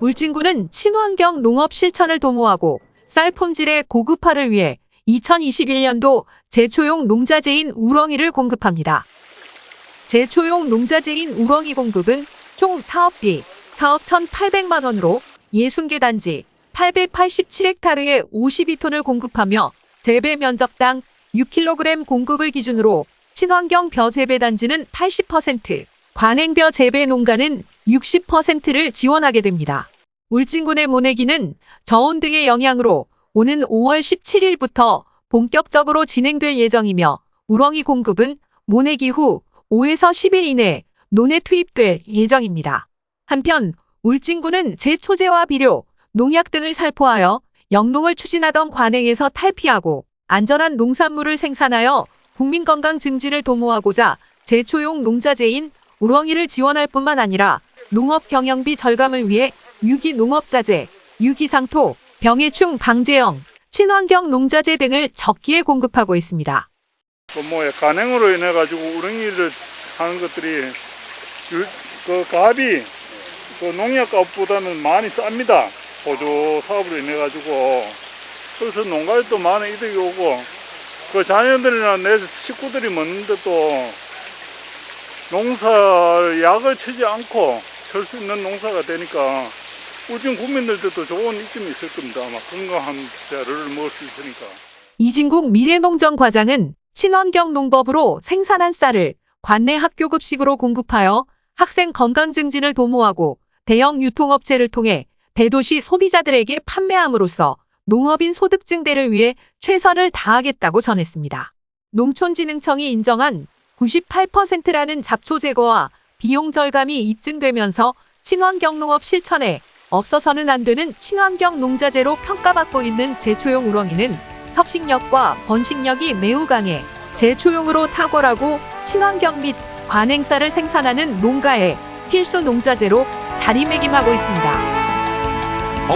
울진군은 친환경 농업 실천을 도모하고 쌀 품질의 고급화를 위해 2021년도 제초용 농자재인 우렁이를 공급합니다. 제초용 농자재인 우렁이 공급은 총 사업비 4억 1,800만 원으로 60개 단지 887헥타르에 52톤을 공급하며 재배 면적당 6kg 공급을 기준으로 친환경 벼 재배 단지는 80%, 관행벼 재배 농가는 60%를 지원하게 됩니다. 울진군의 모내기는 저온 등의 영향으로 오는 5월 17일부터 본격적으로 진행될 예정이며 우렁이 공급은 모내기 후 5에서 10일 이내 논에 투입될 예정입니다. 한편 울진군은 제초제와 비료, 농약 등을 살포하여 영농을 추진하던 관행에서 탈피하고 안전한 농산물을 생산하여 국민 건강 증진을 도모하고자 제초용 농자재인 우렁이를 지원할 뿐만 아니라 농업 경영비 절감을 위해 유기 농업자재, 유기상토, 병해충 방제형, 친환경 농자재 등을 적기에 공급하고 있습니다. 그뭐 간행으로 인해 가지고 우렁이를 하는 것들이 유- 그 값이 그 농약값보다는 많이 쌉니다. 보조 사업으로 인해 가지고 그래서 농가에 또 많은 이득이 오고 그 자녀들이나 내 식구들이 먹는데 또 농사 약을 치지 않고 설 수 있는 농사가 되니까 우진 국민들도 좋은 이점이 있을 겁니다. 아마 건강한 재료를 먹을 수 있으니까. 이진국 미래농정 과장은 친환경 농법으로 생산한 쌀을 관내 학교 급식으로 공급하여 학생 건강 증진을 도모하고 대형 유통업체를 통해 대도시 소비자들에게 판매함으로써 농업인 소득 증대를 위해 최선을 다하겠다고 전했습니다. 농촌진흥청이 인정한 98%라는 잡초 제거와 비용 절감이 입증되면서 친환경 농업 실천에 없어서는 안 되는 친환경 농자재로 평가받고 있는 제초용 우렁이는 섭식력과 번식력이 매우 강해 제초용으로 탁월하고 친환경 및 관행사를 생산하는 농가의 필수 농자재로 자리매김하고 있습니다.